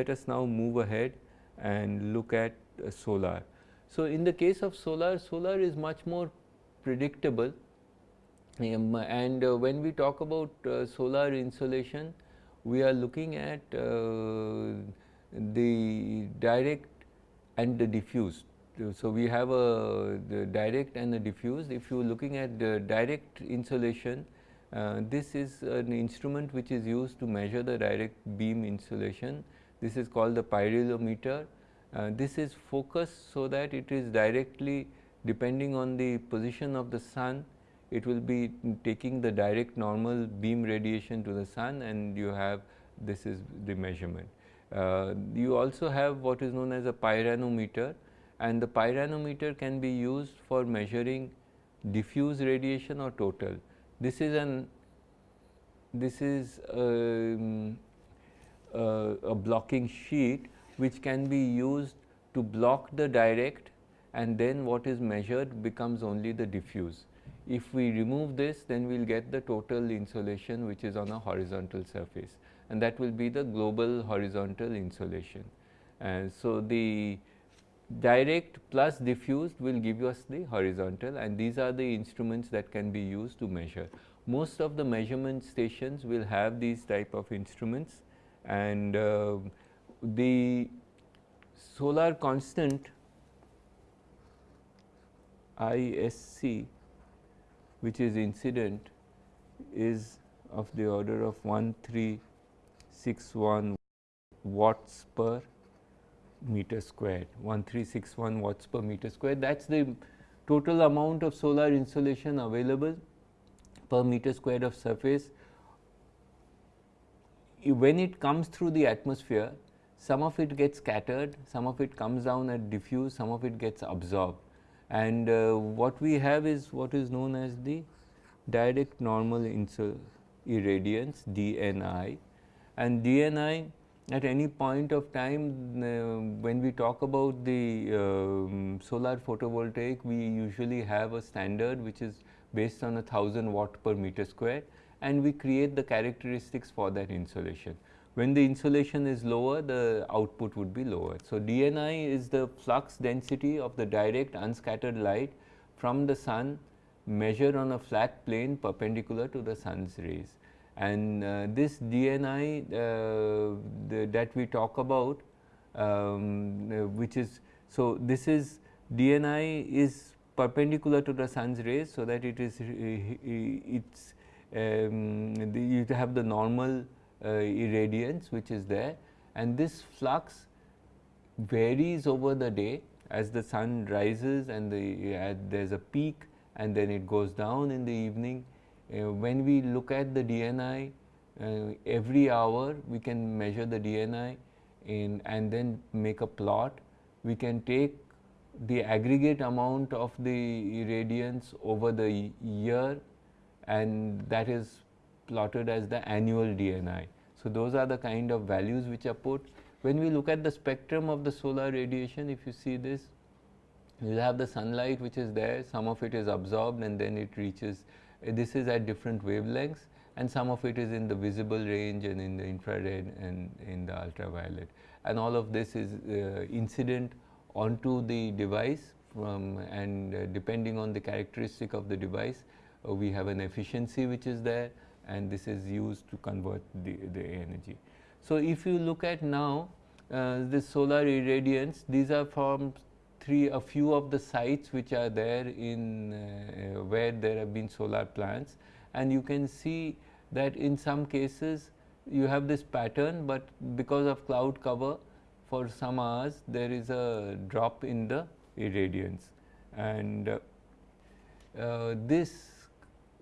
Uh, let us now move ahead and look at uh, solar. So, in the case of solar, solar is much more predictable um, and uh, when we talk about uh, solar insolation, we are looking at uh, the direct and the diffuse. So, we have a the direct and the diffuse. If you are looking at the direct insolation, uh, this is an instrument which is used to measure the direct beam insolation. This is called the pyrheliometer. Uh, this is focused so that it is directly depending on the position of the sun, it will be taking the direct normal beam radiation to the sun and you have this is the measurement. Uh, you also have what is known as a pyranometer and the pyranometer can be used for measuring diffuse radiation or total. This is an this is um, Uh, a blocking sheet which can be used to block the direct and then what is measured becomes only the diffuse. If we remove this then we will get the total insolation which is on a horizontal surface and that will be the global horizontal insolation. And so, the direct plus diffused will give us the horizontal and these are the instruments that can be used to measure. Most of the measurement stations will have these type of instruments and uh, the solar constant ISC which is incident is of the order of 1361 watts per meter squared 1361 watts per meter squared that is the total amount of solar insolation available per meter squared of surface. When it comes through the atmosphere some of it gets scattered, some of it comes down and diffuse, some of it gets absorbed. And uh, what we have is what is known as the direct normal irradiance DNI and DNI at any point of time uh, when we talk about the um, solar photovoltaic we usually have a standard which is based on a 1000 watt per meter square and we create the characteristics for that insolation. When the insolation is lower, the output would be lower. So, DNI is the flux density of the direct unscattered light from the sun measured on a flat plane perpendicular to the sun's rays. And uh, this DNI uh, the, that we talk about, um, uh, which is, so this is DNI is perpendicular to the sun's rays, so that it is, it's, um, the, you have the normal uh, irradiance which is there and this flux varies over the day as the sun rises and the, uh, there is a peak and then it goes down in the evening. Uh, when we look at the DNI uh, every hour we can measure the DNI in and then make a plot. We can take the aggregate amount of the irradiance over the year and that is plotted as the annual DNI. So, those are the kind of values which are put. When we look at the spectrum of the solar radiation, if you see this, you have the sunlight which is there, some of it is absorbed and then it reaches, this is at different wavelengths and some of it is in the visible range and in the infrared and in the ultraviolet. And all of this is uh, incident onto the device from and uh, depending on the characteristic of the device, we have an efficiency which is there and this is used to convert the, the energy. So, if you look at now uh, the solar irradiance, these are from three a few of the sites which are there in uh, where there have been solar plants and you can see that in some cases you have this pattern, but because of cloud cover for some hours there is a drop in the irradiance and uh, uh, this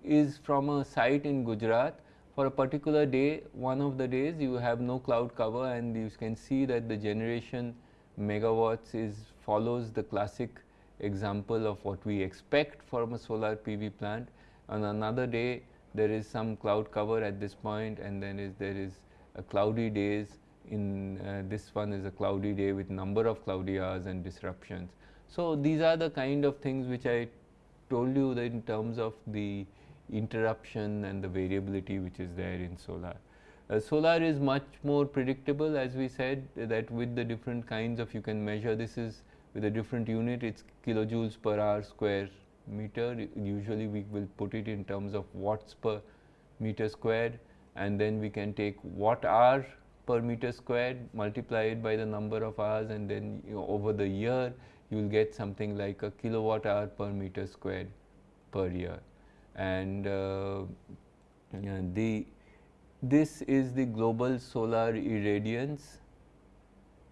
is from a site in Gujarat for a particular day one of the days you have no cloud cover and you can see that the generation megawatts is follows the classic example of what we expect from a solar PV plant. On another day there is some cloud cover at this point and then is there is a cloudy days in uh, this one is a cloudy day with number of cloudy hours and disruptions. So, these are the kind of things which I told you that in terms of the interruption and the variability which is there in solar. Uh, solar is much more predictable as we said that with the different kinds of you can measure this is with a different unit it is kilojoules per hour square meter usually we will put it in terms of watts per meter squared and then we can take watt hour per meter squared multiply it by the number of hours and then you know, over the year you will get something like a kilowatt hour per meter squared per year and uh, the this is the global solar irradiance.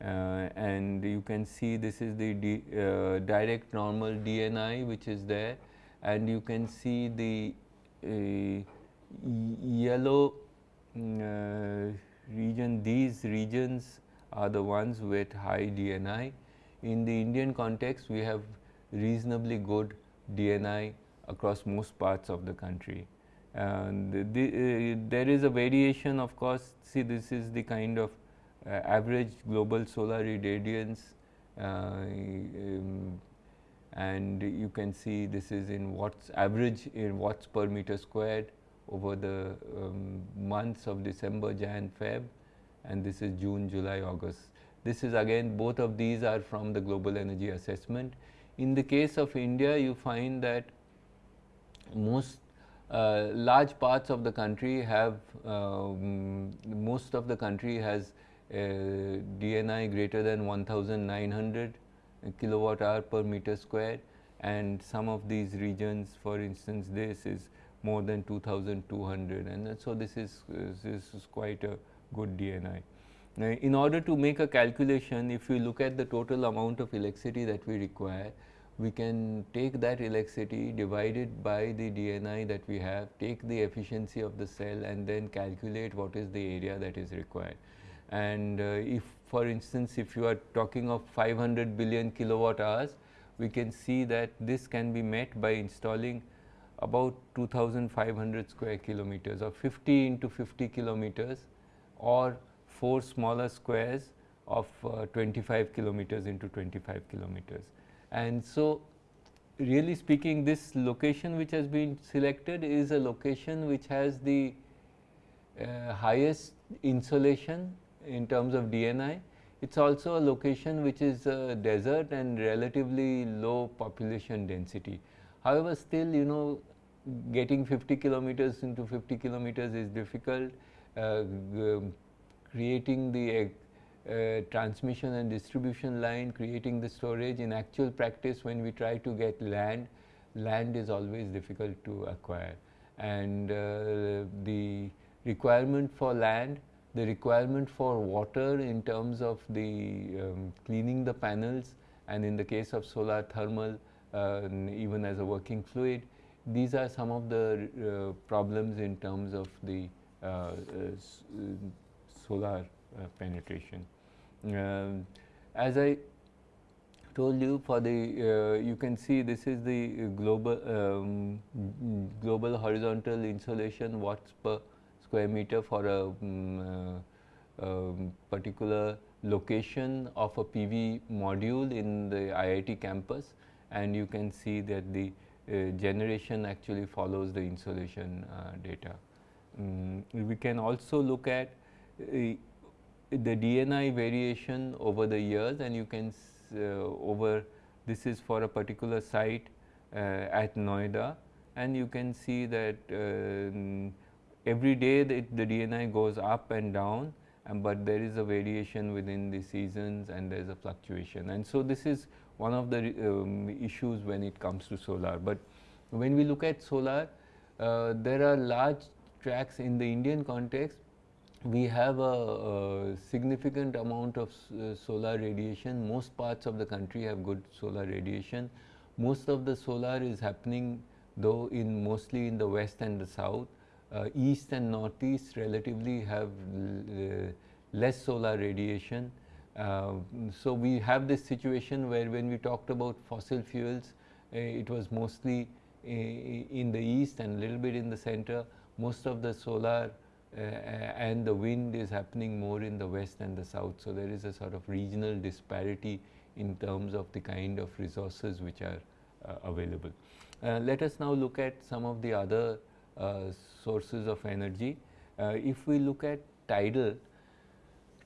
Uh, and you can see this is the D, uh, direct normal DNI which is there. And you can see the uh, yellow mm, uh, region. These regions are the ones with high DNI. In the Indian context we have reasonably good DNI across most parts of the country. And the, uh, there is a variation of course, see this is the kind of uh, average global solar irradiance uh, um, and you can see this is in watts average in watts per meter squared over the um, months of December, Jan, Feb and this is June, July, August. This is again both of these are from the global energy assessment. In the case of India you find that most uh, large parts of the country have um, most of the country has DNI greater than 1900 kilowatt hour per meter square and some of these regions for instance this is more than 2200 and so this is, this is quite a good DNI. Now, in order to make a calculation if we look at the total amount of electricity that we require we can take that electricity divided by the DNI that we have, take the efficiency of the cell and then calculate what is the area that is required. And uh, if for instance, if you are talking of 500 billion kilowatt hours, we can see that this can be met by installing about 2500 square kilometers or 50 into 50 kilometers or 4 smaller squares of uh, 25 kilometers into 25 kilometers. And so, really speaking this location which has been selected is a location which has the uh, highest insolation in terms of DNI. It is also a location which is a desert and relatively low population density. However, still you know getting 50 kilometers into 50 kilometers is difficult. Uh, creating the uh, transmission and distribution line, creating the storage. In actual practice, when we try to get land, land is always difficult to acquire. And uh, the requirement for land, the requirement for water in terms of the um, cleaning the panels, and in the case of solar thermal, uh, even as a working fluid, these are some of the uh, problems in terms of the uh, solar penetration. Um, as I told you for the uh, you can see this is the global um, global horizontal insolation watts per square meter for a um, uh, particular location of a PV module in the IIT campus and you can see that the uh, generation actually follows the insolation uh, data. Um, we can also look at uh, the DNI variation over the years and you can uh, over this is for a particular site uh, at Noida and you can see that uh, every day the, the, DNI goes up and down and but there is a variation within the seasons and there is a fluctuation and so this is one of the um, issues when it comes to solar. But when we look at solar uh, there are large tracks in the Indian context we have a, a, significant amount of uh, solar radiation. Most parts of the country have good solar radiation. Most of the solar is happening though in mostly in the west and the south. Uh, east and northeast relatively have uh, less solar radiation. Uh, so we have this situation where when we talked about fossil fuels, uh, it was mostly uh, in the east and a little bit in the center. Most of the solar uh, and the wind is happening more in the west and the south. So, there is a sort of regional disparity in terms of the kind of resources which are uh, available. Uh, let us now look at some of the other sources of energy. if we look at tidal,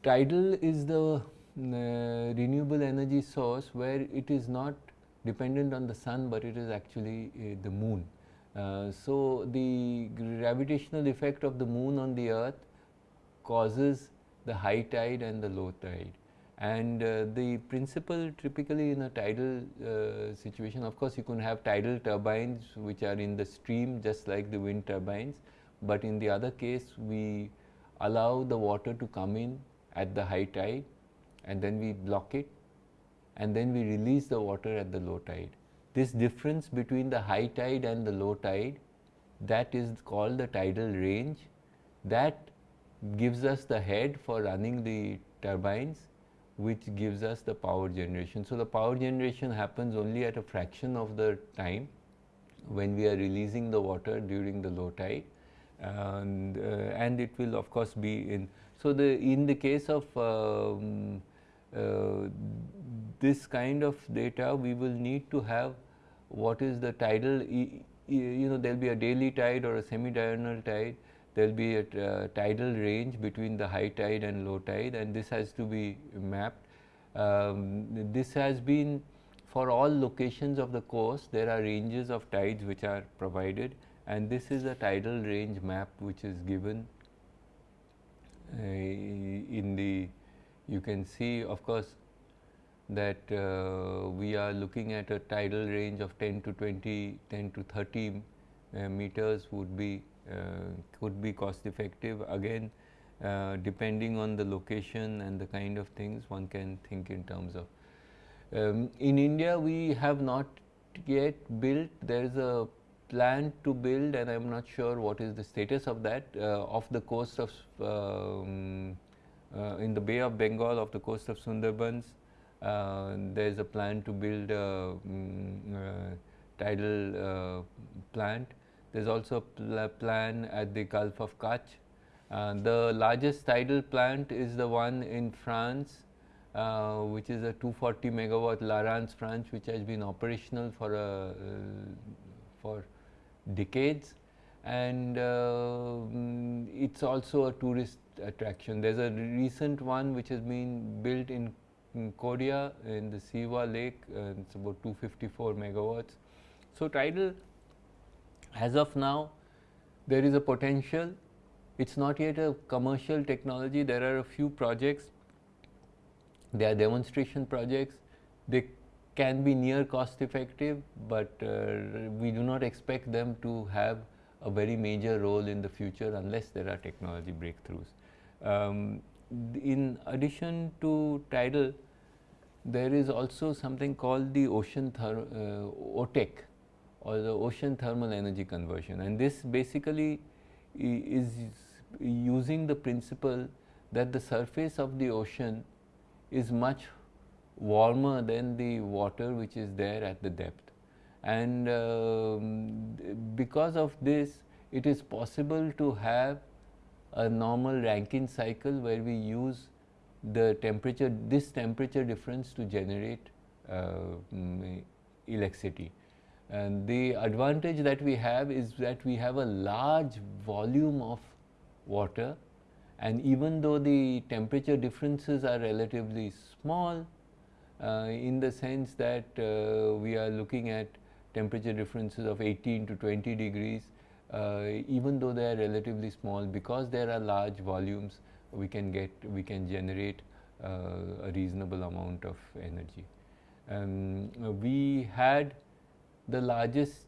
tidal is the uh, renewable energy source where it is not dependent on the sun, but it is actually uh, the moon. Uh, so, the gravitational effect of the moon on the earth causes the high tide and the low tide. And uh, the principle typically in a tidal uh, situation, of course, you can have tidal turbines which are in the stream just like the wind turbines, but in the other case we allow the water to come in at the high tide and then we block it and then we release the water at the low tide. This difference between the high tide and the low tide that is called the tidal range that gives us the head for running the turbines which gives us the power generation. So, the power generation happens only at a fraction of the time when we are releasing the water during the low tide and, uh, and it will of course be in. So, the in the case of um, uh, this kind of data we will need to have what is the tidal you know there will be a daily tide or a semi diurnal tide there will be a uh, tidal range between the high tide and low tide and this has to be mapped. Um, this has been for all locations of the coast there are ranges of tides which are provided and this is a tidal range map which is given uh, in the you can see of course that uh, we are looking at a tidal range of 10 to 20 10 to 30 uh, meters would be uh, could be cost effective again uh, depending on the location and the kind of things one can think in terms of. Um, in India we have not yet built there is a plan to build and I am not sure what is the status of that uh, off the coast of um, in the Bay of Bengal off the coast of Sundarbans there is a plan to build a um, tidal plant there is also a plan at the Gulf of Kutch. Uh, the largest tidal plant is the one in France, uh, which is a 240 megawatt La Rance, France, which has been operational for a, uh, for decades, and uh, mm, it's also a tourist attraction. There's a recent one which has been built in, in Korea in the Sihwa Lake. Uh, it's about 254 megawatts. So tidal as of now, there is a potential. It's not yet a commercial technology. There are a few projects. They are demonstration projects. They can be near cost effective, but uh, we do not expect them to have a very major role in the future unless there are technology breakthroughs. Um, in addition to tidal, there is also something called the ocean uh, OTEC, or the ocean thermal energy conversion. And this basically is using the principle that the surface of the ocean is much warmer than the water which is there at the depth. And um, because of this it is possible to have a normal Rankine cycle where we use the temperature this temperature difference to generate uh, electricity. And the advantage that we have is that we have a large volume of water and even though the temperature differences are relatively small uh, in the sense that uh, we are looking at temperature differences of 18 to 20 degrees even though they are relatively small because there are large volumes we can get we can generate uh, a reasonable amount of energy. Um, we had the largest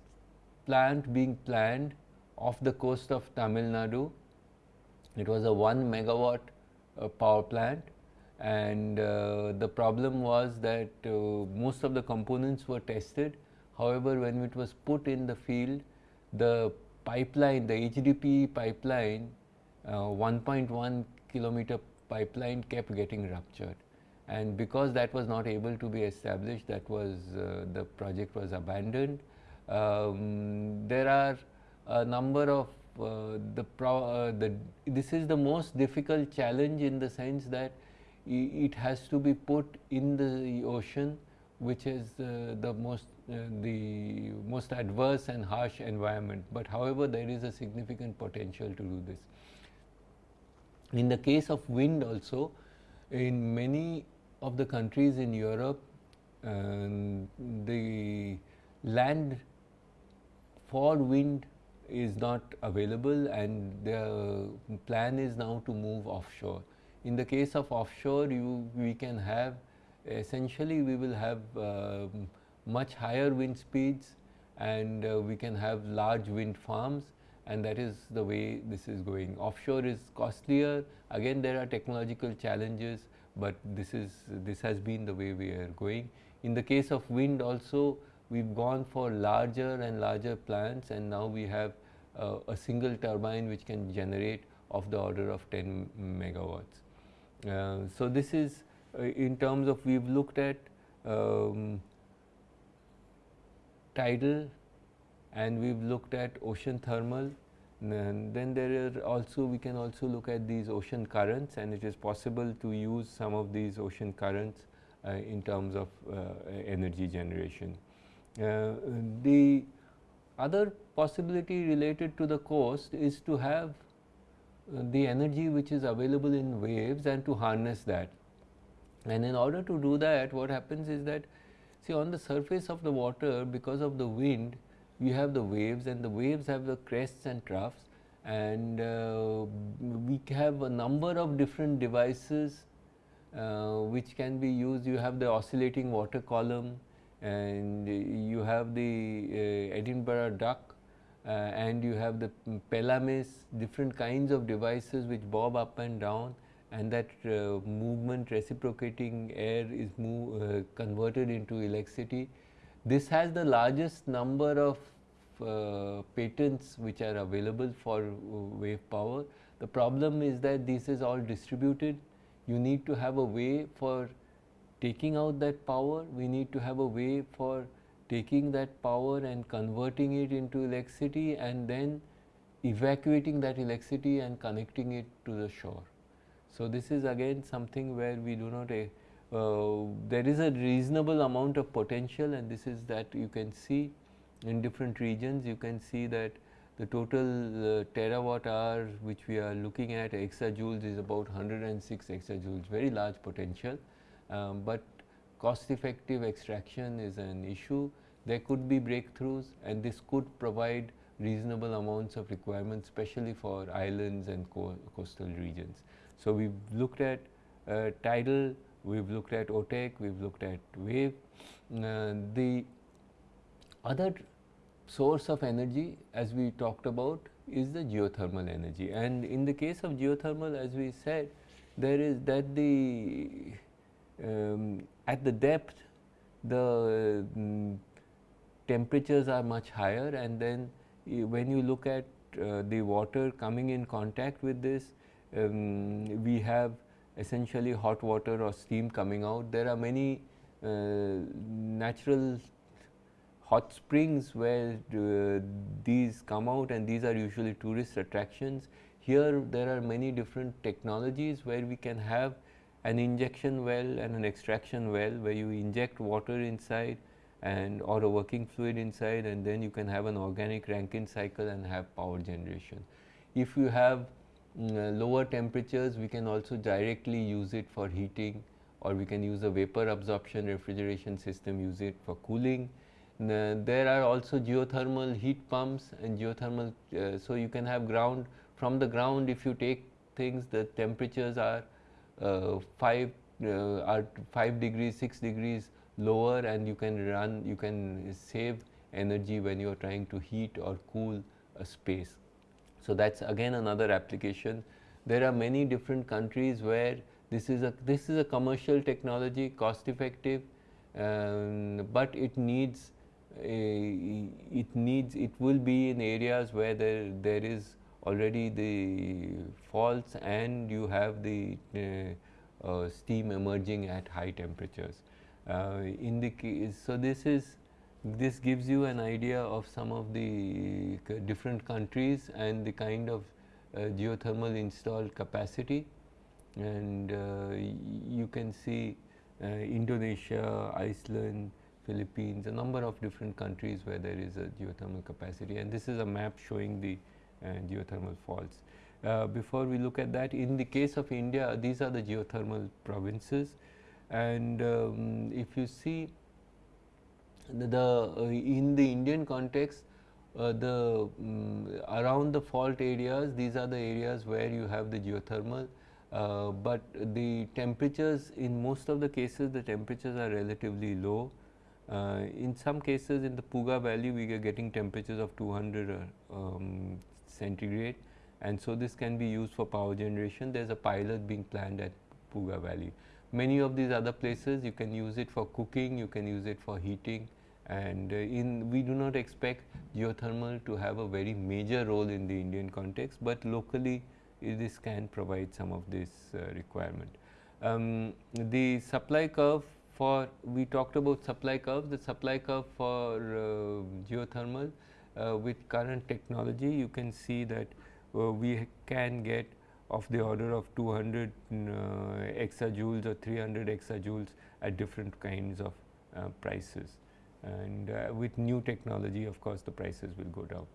plant being planned off the coast of Tamil Nadu. It was a 1 megawatt uh, power plant and uh, the problem was that uh, most of the components were tested. However, when it was put in the field, the pipeline, the HDPE pipeline, uh, 1.1 kilometer pipeline kept getting ruptured and because that was not able to be established that was uh, the project was abandoned. Um, there are a number of uh, the, uh, the this is the most difficult challenge in the sense that it has to be put in the ocean which is uh, the most uh, the most adverse and harsh environment but however there is a significant potential to do this In the case of wind also, in many of the countries in Europe, um, the land for wind is not available and the plan is now to move offshore. In the case of offshore, you, we can have essentially we will have uh, much higher wind speeds and uh, we can have large wind farms and that is the way this is going. Offshore is costlier, again there are technological challenges, but this is this has been the way we are going. In the case of wind also, we've gone for larger and larger plants and now we have uh, a single turbine which can generate of the order of 10 megawatts. Uh, so, this is in terms of we have looked at um, tidal and we have looked at ocean thermal and then there are also we can also look at these ocean currents and it is possible to use some of these ocean currents uh, in terms of uh, energy generation. Uh, the other possibility related to the coast is to have uh, the energy which is available in waves and to harness that. And in order to do that what happens is that see on the surface of the water because of the wind you have the waves and the waves have the crests and troughs and uh, we have a number of different devices uh, which can be used. You have the oscillating water column and you have the uh, Edinburgh duck uh, and you have the Pelamis, different kinds of devices which bob up and down and that uh, movement reciprocating air is move, uh, converted into electricity. This has the largest number of uh, patents which are available for uh, wave power. The problem is that this is all distributed. You need to have a way for taking out that power. We need to have a way for taking that power and converting it into electricity and then evacuating that electricity and connecting it to the shore. So, this is again something where we do not uh, uh, there is a reasonable amount of potential and this is that you can see in different regions you can see that the total uh, terawatt hour which we are looking at exajoules is about 106 exajoules very large potential, um, but cost effective extraction is an issue. There could be breakthroughs and this could provide reasonable amounts of requirements especially for islands and co coastal regions. So, we have looked at uh, tidal, we have looked at OTEC, we have looked at wave. Uh, the other source of energy as we talked about is the geothermal energy and in the case of geothermal as we said there is that the um, at the depth the um, temperatures are much higher and then when you look at uh, the water coming in contact with this um, we have essentially hot water or steam coming out there are many uh, natural hot springs where uh, these come out and these are usually tourist attractions. Here there are many different technologies where we can have an injection well and an extraction well where you inject water inside and or a working fluid inside and then you can have an organic Rankine cycle and have power generation. If you have lower temperatures we can also directly use it for heating or we can use a vapor absorption refrigeration system use it for cooling there are also geothermal heat pumps and geothermal, uh, so you can have ground from the ground if you take things the temperatures are uh, 5 uh, are 5 degrees 6 degrees lower and you can run you can save energy when you are trying to heat or cool a space. So, that is again another application. There are many different countries where this is a this is a commercial technology cost effective, um, but it needs it needs it will be in areas where there there is already the faults and you have the uh, uh, steam emerging at high temperatures. Uh, in the case, so this is this gives you an idea of some of the different countries and the kind of uh, geothermal installed capacity. And uh, you can see uh, Indonesia, Iceland, Philippines, a number of different countries where there is a geothermal capacity. And this is a map showing the uh, geothermal faults. Uh, before we look at that, in the case of India, these are the geothermal provinces. And um, if you see the, the uh, in the Indian context, uh, the um, around the fault areas, these are the areas where you have the geothermal, uh, but the temperatures in most of the cases, the temperatures are relatively low. Uh, in some cases in the Puga valley, we are getting temperatures of 200 uh, um, centigrade and so this can be used for power generation. There is a pilot being planned at Puga Valley. Many of these other places you can use it for cooking, you can use it for heating and uh, in we do not expect geothermal to have a very major role in the Indian context, but locally this can provide some of this uh, requirement. Um, the supply curve for we talked about supply curve, the supply curve for uh, geothermal uh, with current technology you can see that uh, we can get of the order of 200 uh, exajoules or 300 exajoules at different kinds of uh, prices and with new technology of course the prices will go down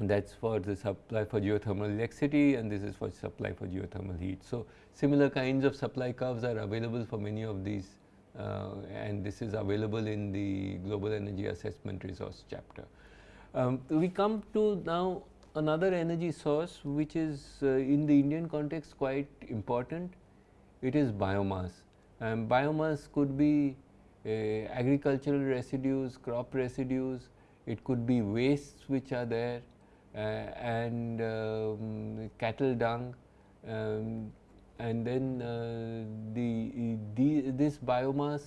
that is for the supply for geothermal electricity and this is for supply for geothermal heat. So, similar kinds of supply curves are available for many of these uh, and this is available in the global energy assessment resource chapter. Um, we come to now another energy source which is uh, in the Indian context quite important, it is biomass. And biomass could be uh, agricultural residues, crop residues, it could be wastes which are there uh, and um, cattle dung um, and then uh, the, the, this biomass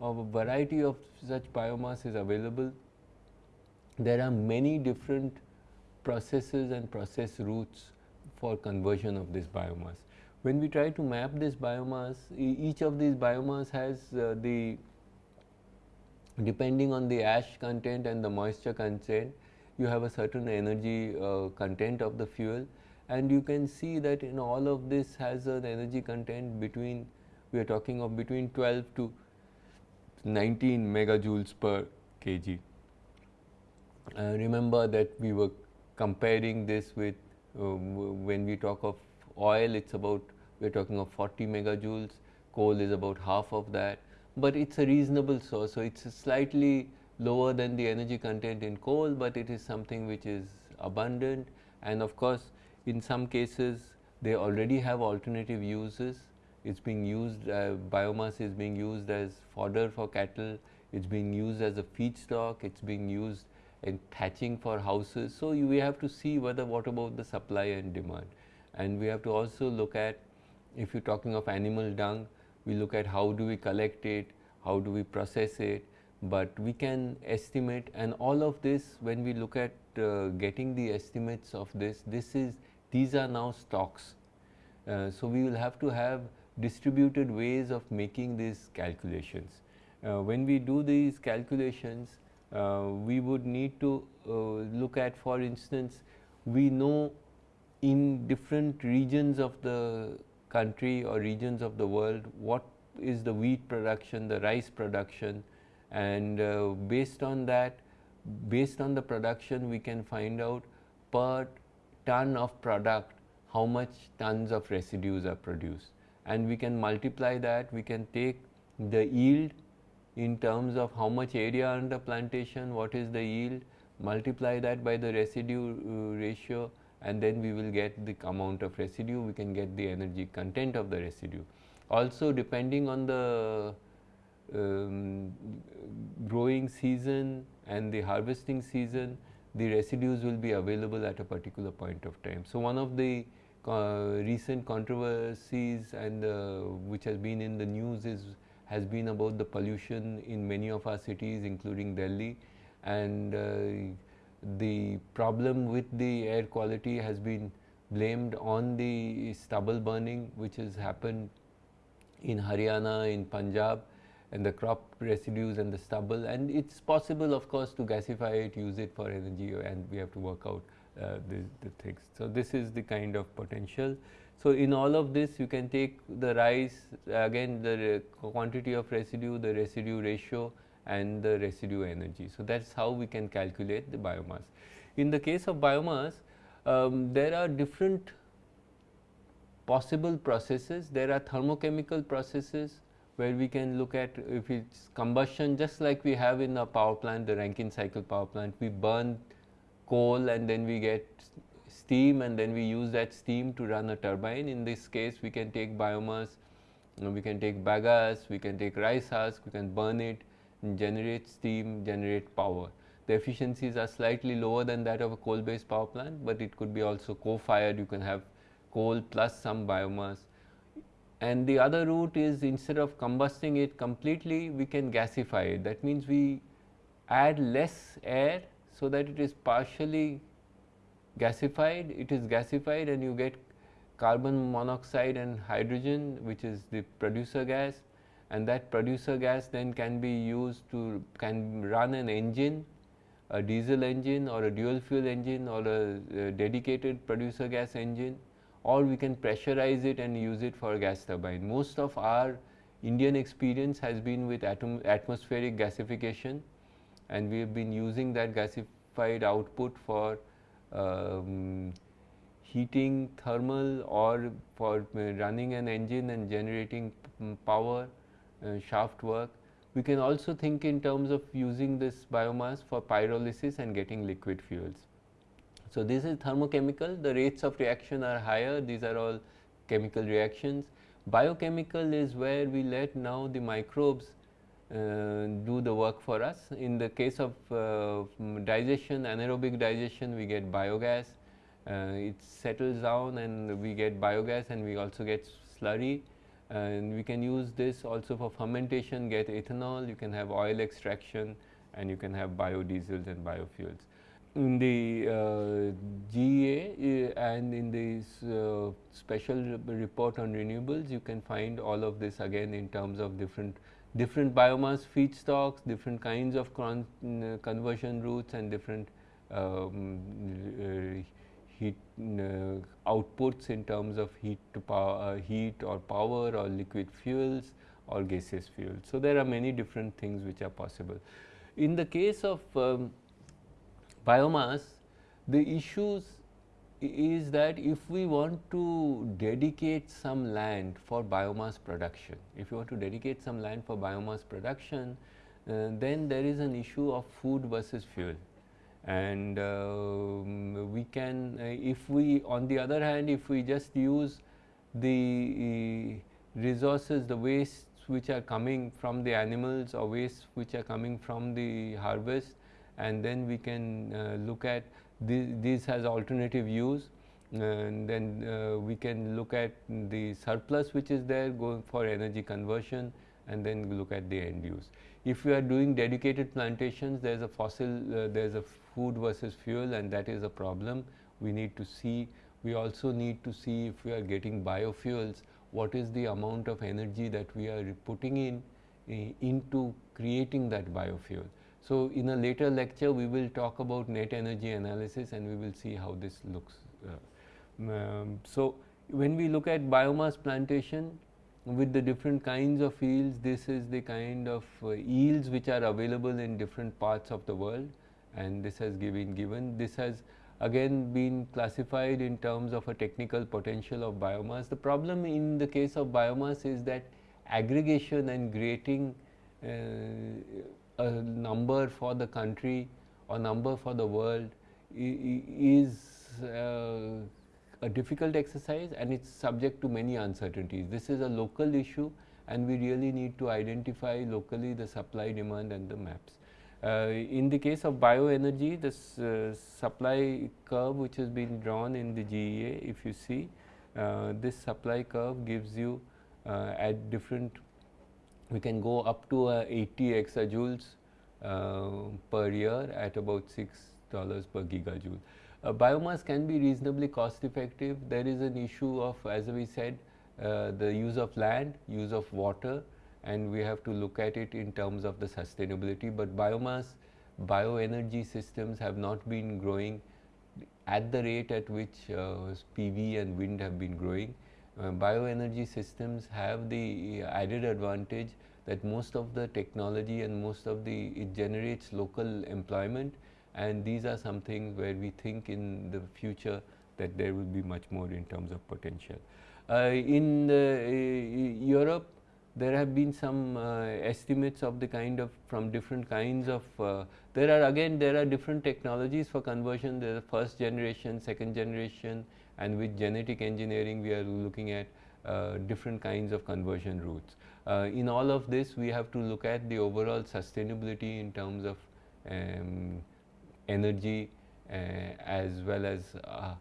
of a variety of such biomass is available. There are many different processes and process routes for conversion of this biomass. When we try to map this biomass, e each of these biomass has uh, the depending on the ash content and the moisture content, you have a certain energy uh, content of the fuel and you can see that in all of this has an energy content between we are talking of between 12 to 19 megajoules per kg. Uh, remember that we were comparing this with uh, when we talk of oil, it's about we're talking of 40 megajoules, coal is about half of that, but it's a reasonable source. So it's slightly lower than the energy content in coal, but it is something which is abundant. And of course, in some cases, they already have alternative uses. It's being used, uh, biomass is being used as fodder for cattle, it's being used as a feedstock, it's being used thatching for houses. So, you, we have to see whether what about the supply and demand and we have to also look at if you are talking of animal dung, we look at how do we collect it, how do we process it, but we can estimate and all of this when we look at uh, getting the estimates of this, this is these are now stocks. Uh, so, we will have to have distributed ways of making these calculations. Uh, when we do these calculations, we would need to uh, look at for instance, we know in different regions of the country or regions of the world what is the wheat production, the rice production and uh, based on that, based on the production we can find out per ton of product how much tons of residues are produced. And we can multiply that, we can take the yield in terms of how much area under plantation, what is the yield, multiply that by the residue uh, ratio and then we will get the amount of residue, we can get the energy content of the residue. Also depending on the um, growing season and the harvesting season, the residues will be available at a particular point of time. So, one of the uh, recent controversies and uh, which has been in the news is has been about the pollution in many of our cities including Delhi and uh, the problem with the air quality has been blamed on the stubble burning which has happened in Haryana, in Punjab and the crop residues and the stubble and it's possible of course to gasify it, use it for energy and we have to work out uh, the, the things. So, this is the kind of potential. So, in all of this you can take the rise again the quantity of residue, the residue ratio and the residue energy. So, that is how we can calculate the biomass. In the case of biomass, um, there are different possible processes. There are thermochemical processes where we can look at if it's combustion just like we have in a power plant, the Rankine cycle power plant, we burn coal and then we get steam and then we use that steam to run a turbine. In this case, we can take biomass, we can take bagasse, we can take rice husk, we can burn it, generate steam, generate power. The efficiencies are slightly lower than that of a coal based power plant, but it could be also co-fired, you can have coal plus some biomass and the other route is instead of combusting it completely we can gasify it that means we add less air so that it is partially gasified it is gasified and you get carbon monoxide and hydrogen which is the producer gas and that producer gas then can be used to can run an engine a diesel engine or a dual fuel engine or a, a dedicated producer gas engine or we can pressurize it and use it for gas turbine. Most of our Indian experience has been with atom, atmospheric gasification and we have been using that gasified output for um, heating thermal or for running an engine and generating power uh, shaft work. We can also think in terms of using this biomass for pyrolysis and getting liquid fuels. So, this is thermochemical, the rates of reaction are higher, these are all chemical reactions. Biochemical is where we let now the microbes uh, do the work for us. In the case of uh, digestion, anaerobic digestion, we get biogas, uh, it settles down and we get biogas and we also get slurry. And we can use this also for fermentation, get ethanol, you can have oil extraction and you can have biodiesels and biofuels. In the uh, GEA uh, and in this uh, special report on renewables you can find all of this again in terms of different different biomass feedstocks, different kinds of con conversion routes and different um, uh, heat uh, outputs in terms of heat to power, uh, heat or power or liquid fuels or gaseous fuels. So, there are many different things which are possible. In the case of um, biomass, the issues is that if we want to dedicate some land for biomass production, if you want to dedicate some land for biomass production, uh, then there is an issue of food versus fuel. And uh, we can, uh, if we on the other hand, if we just use the resources, the wastes which are coming from the animals or wastes which are coming from the harvest, and then we can uh, look at this, has alternative use and then uh, we can look at the surplus which is there going for energy conversion and then look at the end use. If we are doing dedicated plantations there is a fossil uh, there is a food versus fuel and that is a problem. We need to see. We also need to see if we are getting biofuels what is the amount of energy that we are putting in uh, into creating that biofuel so, in a later lecture we will talk about net energy analysis and we will see how this looks. Uh, um, so, when we look at biomass plantation with the different kinds of yields, this is the kind of uh, yields which are available in different parts of the world and this has been given. This has again been classified in terms of a technical potential of biomass. The problem in the case of biomass is that aggregation and grating uh, a number for the country or number for the world is uh, a difficult exercise and it's subject to many uncertainties. This is a local issue and we really need to identify locally the supply demand and the maps. Uh, in the case of bioenergy, this uh, supply curve which has been drawn in the GEA, if you see, uh, this supply curve gives you uh, at different we can go up to uh, 80 exajoules uh, per year at about 6 dollars per gigajoule. Uh, biomass can be reasonably cost effective. There is an issue of as we said uh, the use of land, use of water and we have to look at it in terms of the sustainability, but biomass bioenergy systems have not been growing at the rate at which uh, PV and wind have been growing. Uh, bioenergy systems have the added advantage that most of the technology and most of the it generates local employment and these are some things where we think in the future that there will be much more in terms of potential. Uh, in uh, Europe, there have been some uh, estimates of the kind of from different kinds of uh, there are again there are different technologies for conversion there is first generation second generation and with genetic engineering we are looking at uh, different kinds of conversion routes. Uh, in all of this we have to look at the overall sustainability in terms of um, energy uh, as well as uh,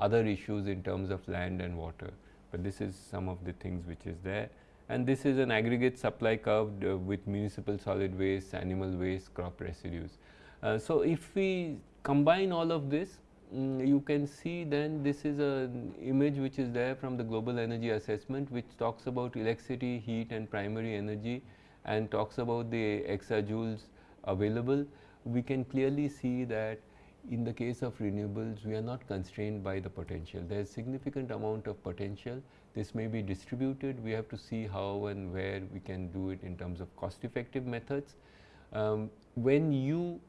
other issues in terms of land and water. But this is some of the things which is there. And this is an aggregate supply curve uh, with municipal solid waste, animal waste, crop residues. Uh, so, if we combine all of this, um, you can see then this is an image which is there from the global energy assessment which talks about electricity, heat and primary energy and talks about the exajoules available. We can clearly see that in the case of renewables, we are not constrained by the potential. There is significant amount of potential. This may be distributed. We have to see how and where we can do it in terms of cost effective methods. Um, when you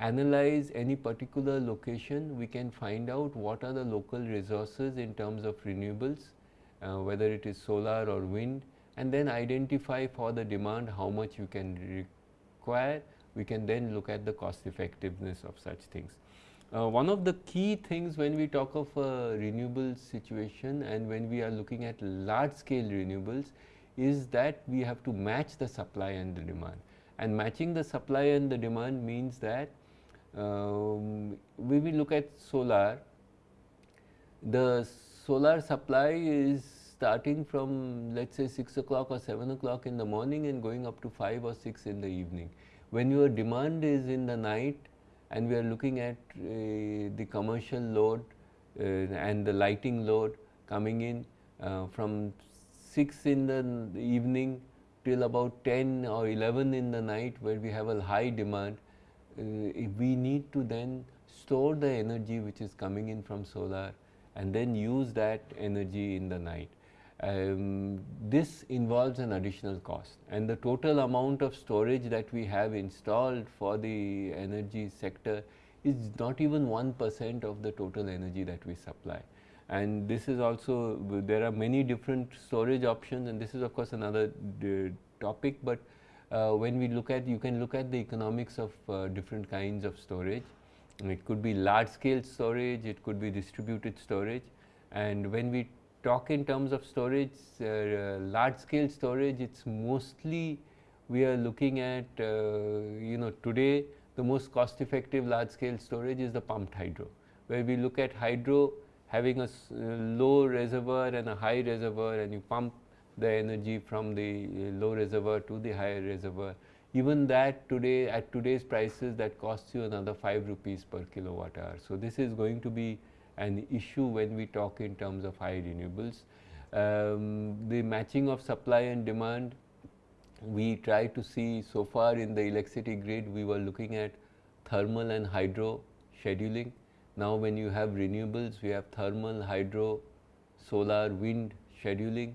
analyze any particular location, we can find out what are the local resources in terms of renewables, uh, whether it is solar or wind and then identify for the demand how much you can require. We can then look at the cost effectiveness of such things. Uh, one of the key things when we talk of a renewable situation and when we are looking at large scale renewables is that we have to match the supply and the demand. And matching the supply and the demand means that um, we will look at solar. The solar supply is starting from let us say 6 o'clock or 7 o'clock in the morning and going up to 5 or 6 in the evening. When your demand is in the night and we are looking at uh, the commercial load uh, and the lighting load coming in uh, from 6 in the evening till about 10 or 11 in the night where we have a high demand, we need to then store the energy which is coming in from solar and then use that energy in the night um, this involves an additional cost and the total amount of storage that we have installed for the energy sector is not even 1 percent of the total energy that we supply. And this is also there are many different storage options and this is of course another topic, but uh, when we look at you can look at the economics of uh, different kinds of storage. It could be large scale storage, it could be distributed storage and when we talk in terms of storage, uh, large scale storage, it's mostly we are looking at, uh, you know, today the most cost effective large scale storage is the pumped hydro, where we look at hydro having a uh, low reservoir and a high reservoir and you pump the energy from the uh, low reservoir to the higher reservoir. Even that today at today's prices that costs you another 5 rupees per kilowatt hour. So, this is going to be an issue when we talk in terms of high renewables. Um, the matching of supply and demand, we try to see so far in the electricity grid, we were looking at thermal and hydro scheduling. Now, when you have renewables, we have thermal, hydro, solar, wind scheduling.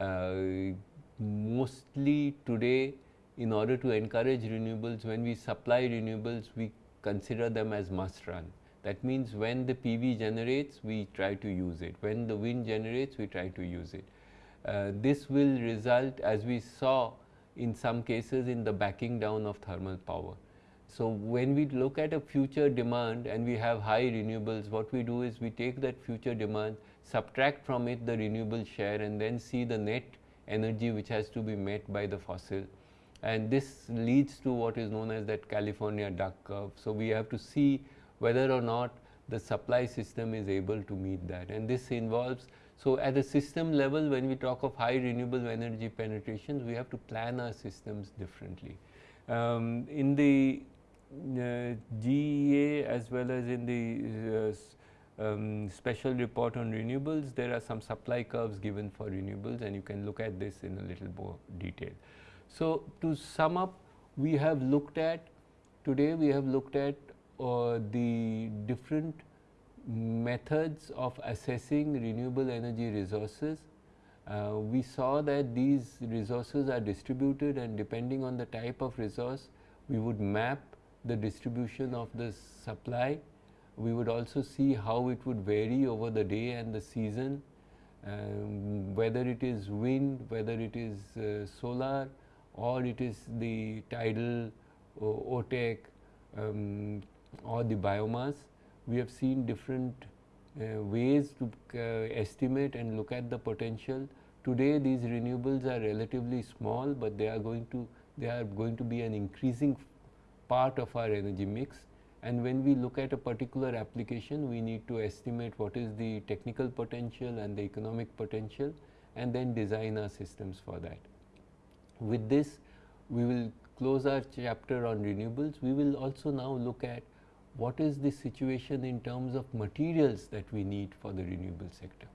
Uh, mostly today, in order to encourage renewables, when we supply renewables, we consider them as must run. That means when the PV generates, we try to use it. When the wind generates, we try to use it. Uh, this will result as we saw in some cases in the backing down of thermal power. So, when we look at a future demand and we have high renewables, what we do is we take that future demand, subtract from it the renewable share and then see the net energy which has to be met by the fossil. And this leads to what is known as that California duck curve. So, we have to see whether or not the supply system is able to meet that and this involves so at a system level when we talk of high renewable energy penetrations we have to plan our systems differently. Um, in the uh, GEA as well as in the uh, um, special report on renewables there are some supply curves given for renewables and you can look at this in a little more detail. So, to sum up we have looked at today we have looked at uh, the different methods of assessing renewable energy resources. Uh, we saw that these resources are distributed and depending on the type of resource, we would map the distribution of the supply. We would also see how it would vary over the day and the season, um, whether it is wind, whether it is uh, solar or it is the tidal or OTEC um, or the biomass. We have seen different uh, ways to uh, estimate and look at the potential. Today these renewables are relatively small, but they are going to they are going to be an increasing part of our energy mix and when we look at a particular application we need to estimate what is the technical potential and the economic potential and then design our systems for that. With this we will close our chapter on renewables. We will also now look at what is the situation in terms of materials that we need for the renewable sector.